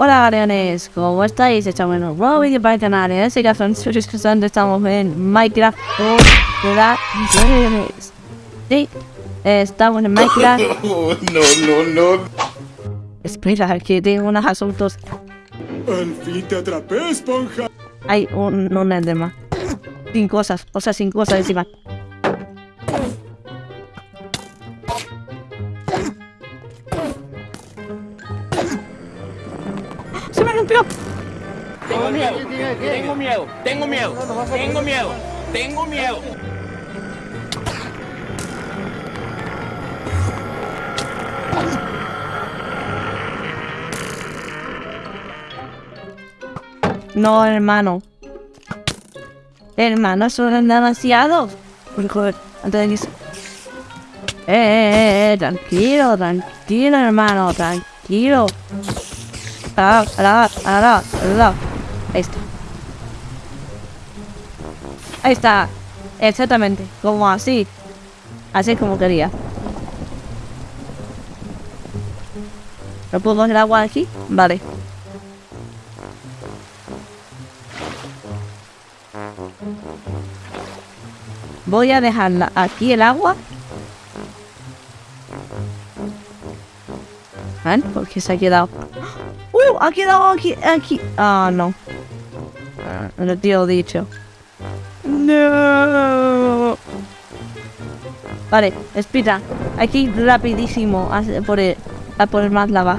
Hola Arianes, ¿cómo estáis? Estamos en un nuevo vídeo para el canal. En este caso, estamos en Minecraft de Sí, estamos en Minecraft. no, no, no. Espera, que tengo unos asuntos. Al fin te atrapé, esponja. Hay un, un enderman. Sin cosas, o sea, sin cosas encima. Rompió! Tengo miedo, tengo miedo, tengo miedo, tengo miedo, tengo miedo. No, hermano. Hermano, eso es demasiado. Por joder, antes de que... Eh, eh, eh, tranquilo, tranquilo, hermano, tranquilo. Ah, ah, ah, ah, Ahí está. Ahí está. Exactamente, como así. Así es como quería. ¿No puedo el agua aquí? Vale. Voy a dejarla aquí el agua. ¿Ven? Porque se ha quedado. Ha quedado aquí, aquí. Ah, no. No lo tío dicho. No. Vale, espera. Aquí rapidísimo a por el, a más lava.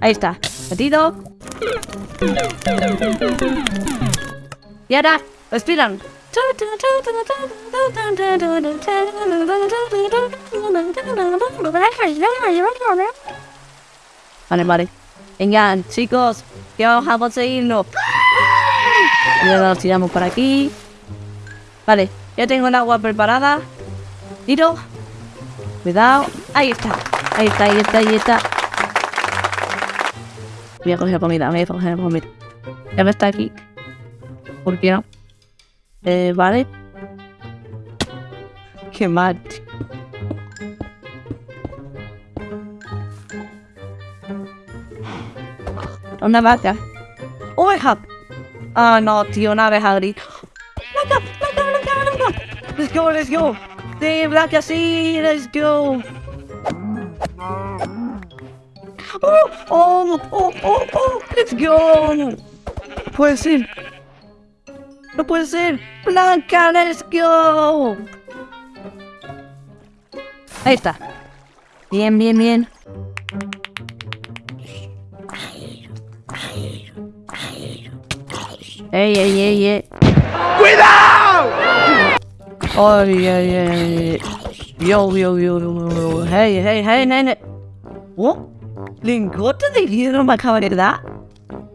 Ahí está. Metido. Y ahora, respiran. Vale, vale. Venga, chicos, que vamos a ahora lo tiramos por aquí. Vale, ya tengo el agua preparada. Tiro. Cuidado. Ahí está. Ahí está, ahí está, ahí está. Voy a coger comida, voy a coger comida. Ya me está aquí. ¿Por qué no? Eh, vale. Qué mal. Una vaca. ¡Oveja! Ah, no, tío, una abeja gris. ¡Vaca! ¡Vaca, vaca, vaca! Let's go, let's go. Sí, vaca, sí, let's go. Oh, oh, oh, oh, oh, let's go. No puede ser. No puede ser. Blanca, let's go. Ahí está. Bien, bien, bien. Ey, ey, ey, ey. ¡Cuidado! Ay, ay, ay. Yo, yo, yo, yo, yo. Hey, hey, hey, nene. Oh, lingote de hierro me acaba de dar.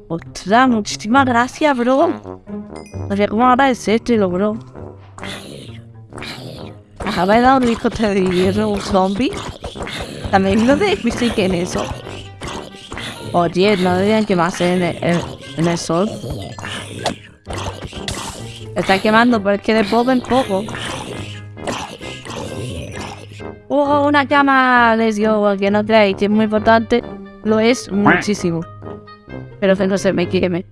Ostras, muchísimas gracias, bro. No sabía cómo agradecértelo, bro. Acaba de dar un lingote de hierro un zombie. También lo de que en eso. Oye, no deberían quemarse en el, en el sol. Está quemando, pero es que de poco en poco. ¡Oh, una cama! Les digo que no que es muy importante. Lo es muchísimo. Pero que no se me queme.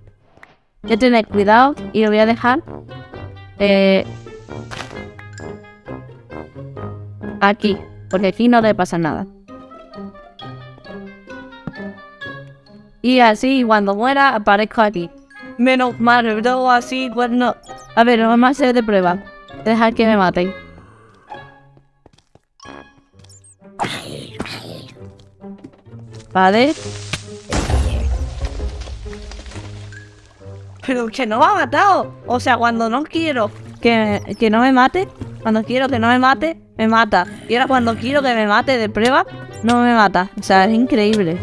Que tener cuidado y lo voy a dejar. Eh, aquí. Porque aquí no le pasa nada. Y así, cuando muera, aparezco aquí. Menos mal, bro, así, bueno... A ver, vamos a hacer de prueba. Dejar que me maten. Vale. Pero que no me ha matado. O sea, cuando no quiero que, que no me mate, cuando quiero que no me mate, me mata. Y ahora cuando quiero que me mate de prueba, no me mata. O sea, es increíble.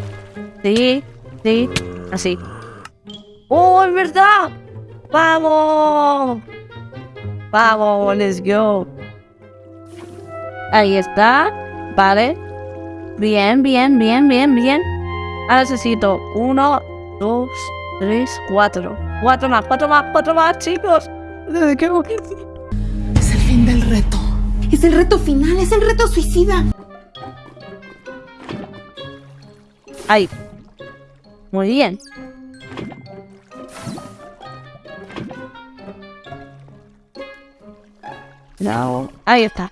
Sí, sí, así. ¡Oh, es verdad! ¡Vamos! ¡Vamos! ¡Let's go! Ahí está. Vale. Bien, bien, bien, bien, bien. Ahora necesito uno, dos, tres, cuatro. Cuatro más, cuatro más, cuatro más, chicos. ¿Qué Es el fin del reto. Es el reto final, es el reto suicida. Ahí. Muy bien. No. Ahí está.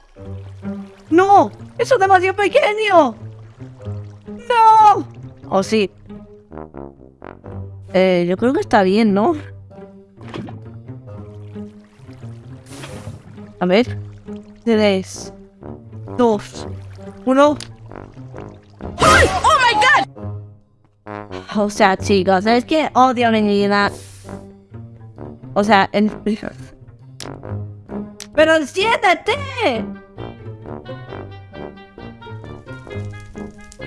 ¡No! ¡Eso es demasiado pequeño! ¿O sí? Eh, yo creo que está bien, ¿no? A ver. Tres. Dos. Uno. O sea, chicos, es que odio mi vida. O sea, en... ¡Pero siéntate!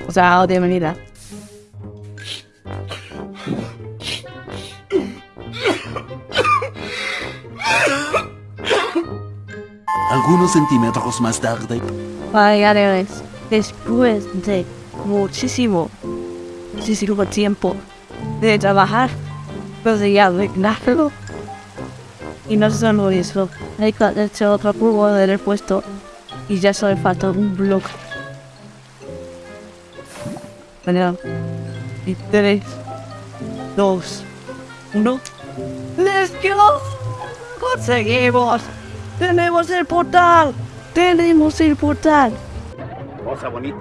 O sea, odio mi vida. Algunos centímetros más tarde. Vaya, después de muchísimo, muchísimo tiempo de trabajar, ya resignarlo. Y no solo eso, hay que hacer otro curvo del puesto y ya solo falta un bloque. Bueno, y tres, dos, uno. ¡Let's go! ¡Conseguimos! ¡Tenemos el portal! ¡Tenemos el portal! Cosa bonita.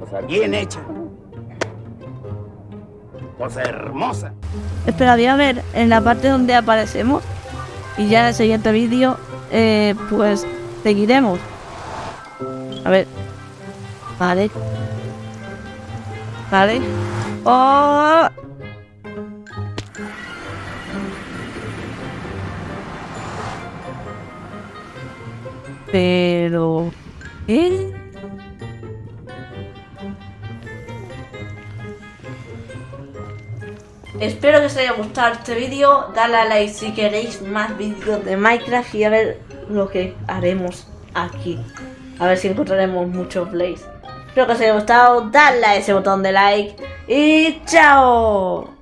Cosa bien hecha. Cosa hermosa. Espera, voy a ver en la parte donde aparecemos. Y ya en el siguiente vídeo, eh, pues seguiremos. A ver. Vale. Vale. ¡Oh! Pero... ¿Eh? Espero que os haya gustado este vídeo. Dale a like si queréis más vídeos de Minecraft y a ver lo que haremos aquí. A ver si encontraremos muchos plays. Espero que os haya gustado. Dale a ese botón de like. Y chao.